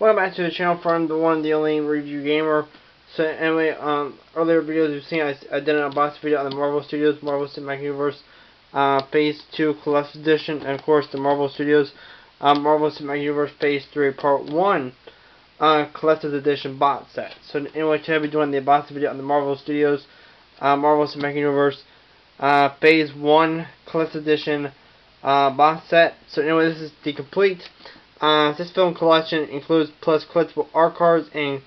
Welcome back to the channel from the one the only review gamer. So anyway, um, earlier videos you've seen I, I did an unboxing video on the Marvel Studios Marvel Cinematic Universe uh, Phase 2 Collector's Edition, and of course the Marvel Studios um, Marvel Cinematic Universe Phase 3 Part 1 uh, Collector's Edition box set. So anyway, today I'll be doing the unboxing video on the Marvel Studios uh, Marvel Cinematic Universe uh, Phase 1 Collector's Edition uh, box set. So anyway, this is the complete. Uh, this film collection includes plus collectible art cards and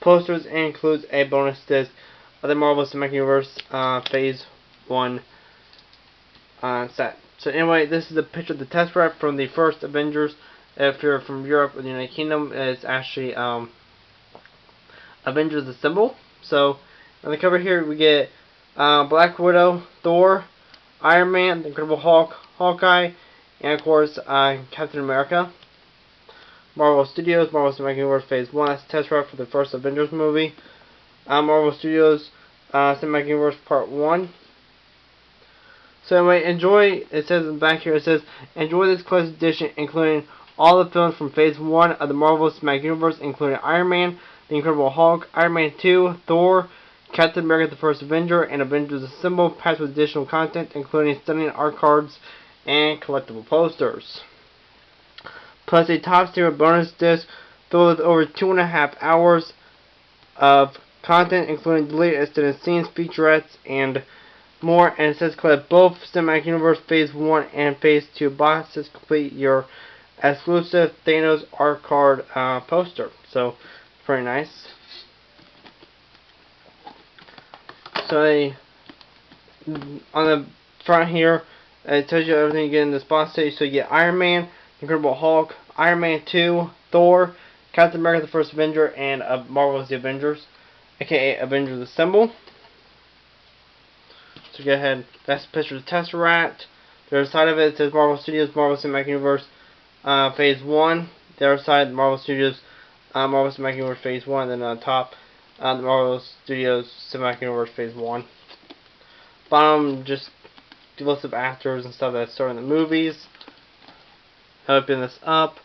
posters and includes a bonus disc of the Marvel Cinematic Universe uh, Phase 1 uh, set. So anyway, this is a picture of the Tesseract from the first Avengers. If you're from Europe or the United Kingdom, it's actually um, Avengers Assemble. So on the cover here we get uh, Black Widow, Thor, Iron Man, the Incredible Hulk, Hawkeye, and of course uh, Captain America. Marvel Studios, Marvel Cinematic Universe Phase 1, that's Tesseract for the first Avengers movie. Uh, Marvel Studios uh, Cinematic Universe Part 1. So anyway, enjoy, it says in back here, it says, enjoy this collector's edition including all the films from Phase 1 of the Marvel Cinematic Universe, including Iron Man, The Incredible Hulk, Iron Man 2, Thor, Captain America the First Avenger, and Avengers Assemble, packed with additional content, including stunning art cards and collectible posters. Plus a top tier bonus disc filled with over two and a half hours of content, including deleted extended scenes, featurettes, and more. And it says collect both Cinematic Universe Phase 1 and Phase 2 boxes. Complete your exclusive Thanos art card uh, poster. So, pretty nice. So, on the front here, it tells you everything you get in this box set. So, you get Iron Man, Incredible Hulk, Iron Man 2, Thor, Captain America the First Avenger, and uh, Marvel's The Avengers, aka Avengers Assemble. So go ahead, that's a picture of the Tesseract. The other side of it, says Marvel Studios, Marvel Cinematic Universe, uh, Phase 1. The other side, Marvel Studios, uh, Marvel Cinematic Universe Phase 1. And then on top, uh, the Marvel Studios Cinematic Universe Phase 1. Bottom, just list of actors and stuff that started in the movies. Open this up.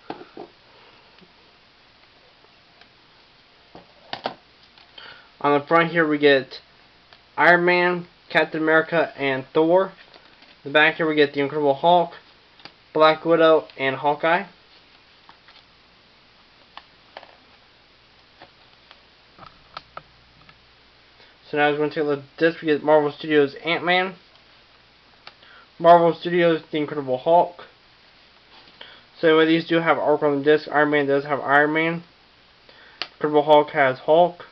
On the front here we get Iron Man, Captain America, and Thor. In the back here we get the Incredible Hulk, Black Widow, and Hawkeye. So now we're going to take a look at this. We get Marvel Studios Iron Man, Marvel Studios The Incredible Hulk. So these do have arc on the disc. Iron Man does have Iron Man. Incredible Hulk has Hulk.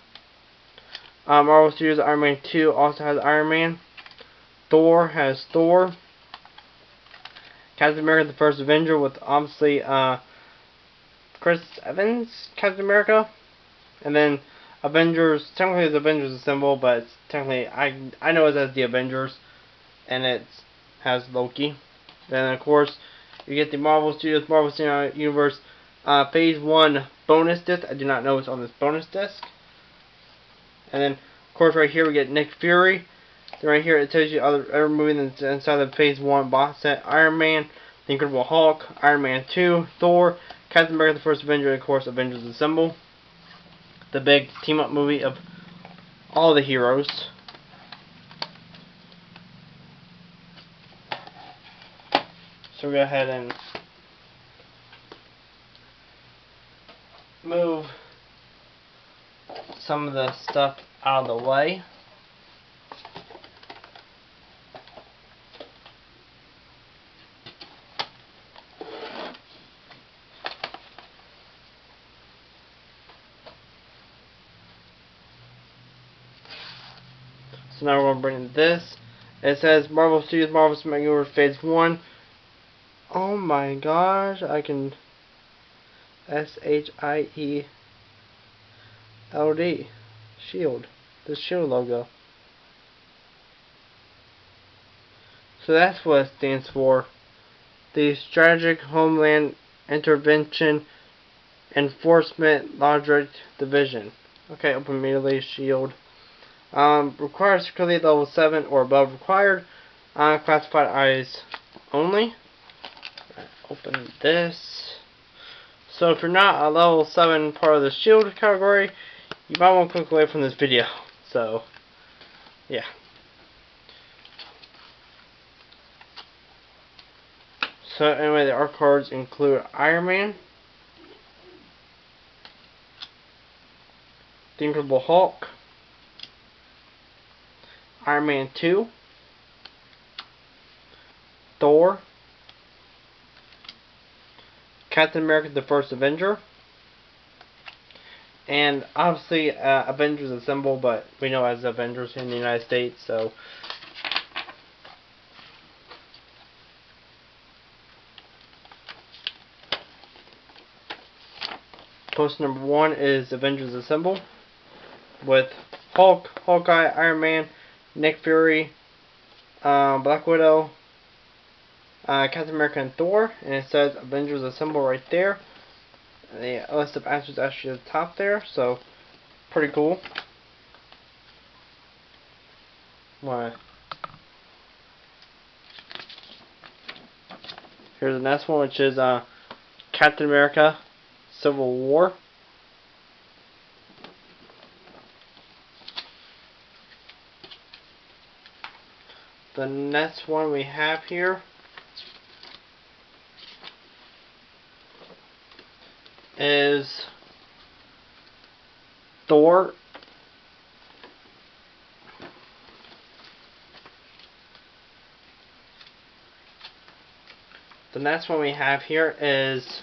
Uh, Marvel Studios Iron Man 2 also has Iron Man. Thor has Thor. Captain America the First Avenger with obviously uh, Chris Evans, Captain America. And then Avengers, technically it's Avengers Assemble, but technically, I, I know it as the Avengers. And it has Loki. Then of course, you get the Marvel Studios Marvel Cinematic Universe uh, Phase 1 bonus disc. I do not know what's on this bonus disc. And then, of course, right here we get Nick Fury. Then right here it tells you other every movie that's inside the Phase 1 box set. Iron Man, The Incredible Hulk, Iron Man 2, Thor, Captain America the First Avenger, and of course Avengers Assemble. The big team-up movie of all the heroes. So go ahead and move some of the stuff out of the way. So now we're going to bring this. It says Marvel Studios Marvel Cinematic Universe Phase 1. Oh my gosh, I can S H I E L D Shield. The shield logo. So that's what it stands for. The Strategic Homeland Intervention Enforcement Logic Division. Okay, open immediately, shield. Um, requires security level 7 or above required. Uh, classified eyes only. Open this. So if you're not a level 7 part of the shield category, you might want to click away from this video. So, yeah. So anyway, the art cards include Iron Man, The Incredible Hulk, Iron Man 2, Thor, Captain America the First Avenger, and obviously uh, Avengers Assemble, but we know as Avengers in the United States, so. Post number one is Avengers Assemble with Hulk, Hawkeye, Iron Man, Nick Fury, uh, Black Widow, uh, Captain America, and Thor. And it says Avengers Assemble right there. The list of answers actually at the top there, so pretty cool. Why? Here's the next one, which is uh, Captain America Civil War. The next one we have here is Thor The next one we have here is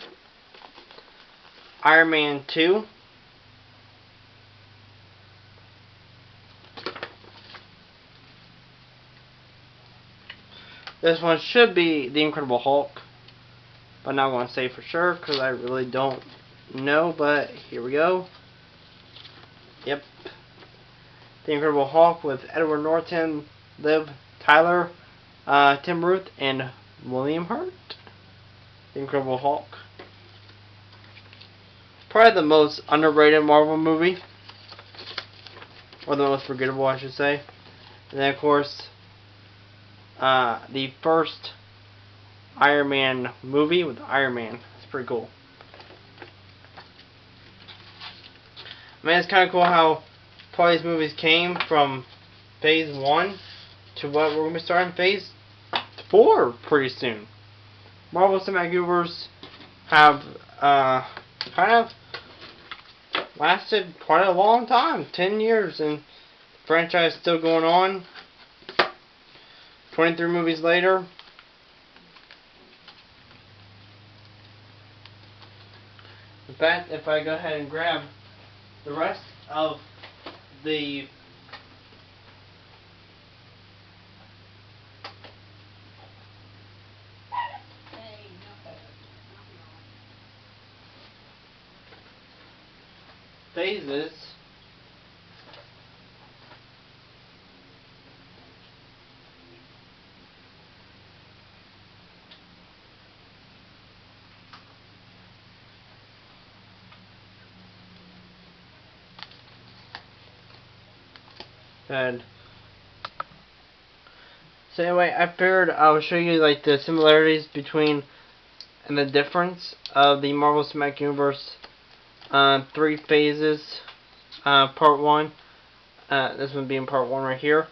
Iron Man 2. This one should be The Incredible Hulk. But I'm not going to say for sure because I really don't know. But here we go. Yep. The Incredible Hulk with Edward Norton, Liv Tyler, uh, Tim Roth, and William Hurt. The Incredible Hulk. Probably the most underrated Marvel movie. Or the most forgettable, I should say. And then, of course, uh, the first Iron Man movie with Iron Man. It's pretty cool. I mean, it's kind of cool how part of these movies came from Phase 1 to what we're going to be starting Phase 4 pretty soon. Marvel Cinematic Universe have uh, kind of lasted quite a long time, 10 years, and franchise still going on. 23 movies later. In fact, if I go ahead and grab the rest of the phases and so anyway I figured I will show you like the similarities between and the difference of the Marvel Cinematic Universe uh, three phases, uh, part one. Uh, this one being part one right here.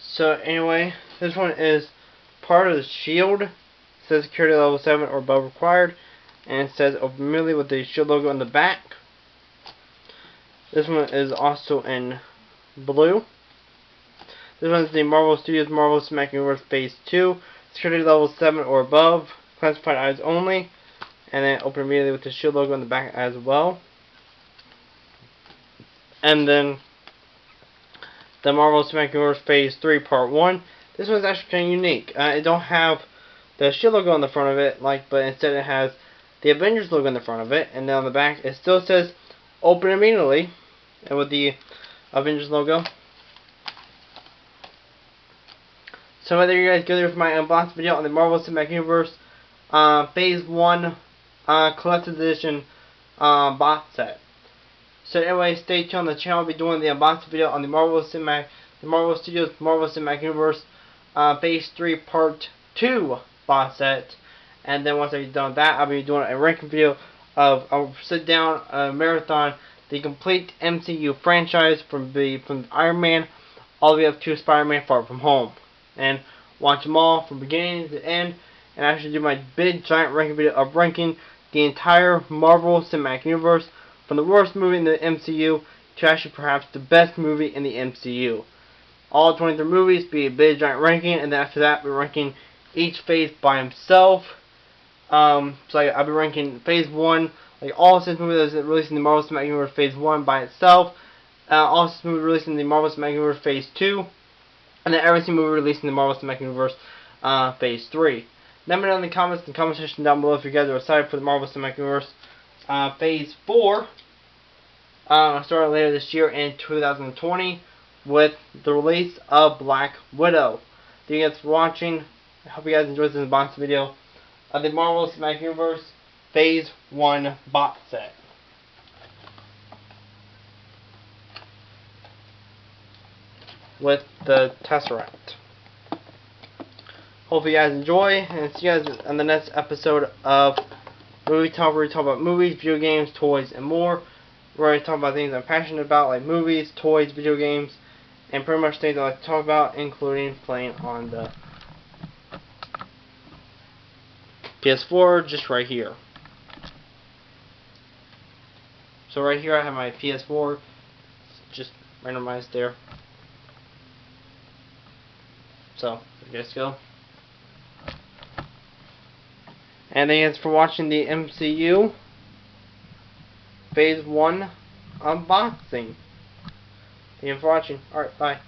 So anyway, this one is part of the shield. It says security level 7 or above required. And it says open with the shield logo on the back. This one is also in blue. This one is the Marvel Studios Marvel Cinematic Universe Phase 2. Security level 7 or above. Classified eyes only and then open immediately with the shield logo on the back as well. And then the Marvel Cinematic Universe Phase 3 Part 1. This one's actually kind of unique. Uh, it don't have the shield logo on the front of it, like, but instead it has the Avengers logo on the front of it, and then on the back it still says open immediately, and with the Avengers logo. So whether you guys go there for my unboxing video on the Marvel Cinematic Universe uh, Phase 1 uh, collector's edition uh, box set. So anyway, stay tuned on the channel. I'll be doing the unboxing video on the Marvel Cinematic, the Marvel Studios Marvel Cinematic Universe uh, Phase 3 Part 2 box set. And then once I've done that, I'll be doing a ranking video of I'll sit down a marathon the complete MCU franchise from the from Iron Man all the way up to Spider-Man Far From Home, and watch them all from beginning to end, and actually do my big giant ranking video of ranking the entire Marvel Cinematic Universe from the worst movie in the MCU to actually perhaps the best movie in the MCU. All 23 movies be a big giant ranking, and then after that we're ranking each phase by himself. Um, so I, I'll be ranking Phase 1, like all six movies that released in the Marvel Cinematic Universe Phase 1 by itself, uh, all six movies released in the Marvel Cinematic Universe Phase 2, and then every single movie released in the Marvel Cinematic Universe uh, Phase 3. Let me know in the comments and comment section down below if you guys are excited for the Marvel Cinematic Universe uh, Phase 4. Uh, starting later this year in 2020 with the release of Black Widow. Thank you guys for watching. I hope you guys enjoyed this box video of the Marvel Cinematic Universe Phase 1 box set. With the Tesseract. Hope you guys enjoy, and see you guys on the next episode of Movie Talk, where we talk about movies, video games, toys, and more. Where I talk about things I'm passionate about, like movies, toys, video games, and pretty much things I like to talk about, including playing on the PS4, just right here. So right here I have my PS4, just randomized there. So, you guys go. And thanks for watching the MCU Phase 1 unboxing. Thank you for watching. Alright, bye.